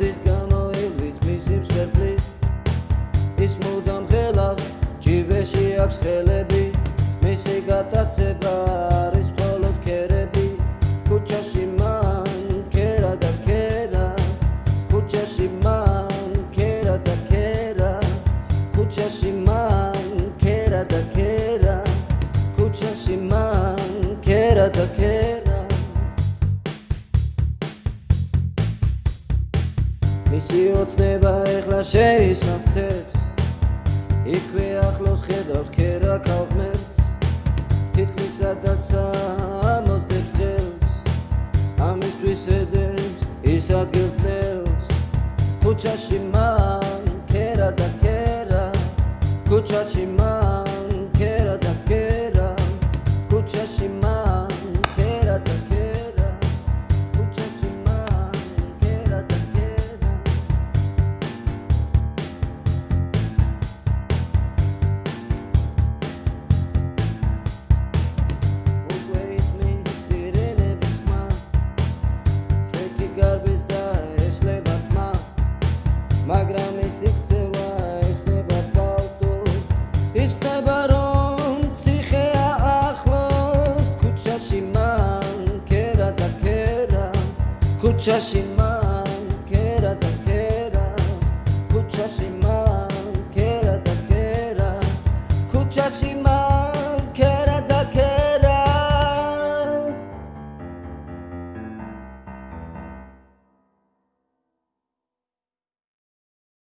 ზრდის გამოივლის მისი მსვერფლის ის მუდამ ხელავს ჯიბეში აქვს ხელები მისი გატაცება. მისი ოცნება ეხლა შეისახებს იქვე ახლოს ხედავს ქერა ქალღმერთს. თითქმის სადაც ამოსდებს ხელს ამისთვის ედებს ის ადგილდნელს ქუჩაში მან ქერა და ქერა ქუჩაში just imagine.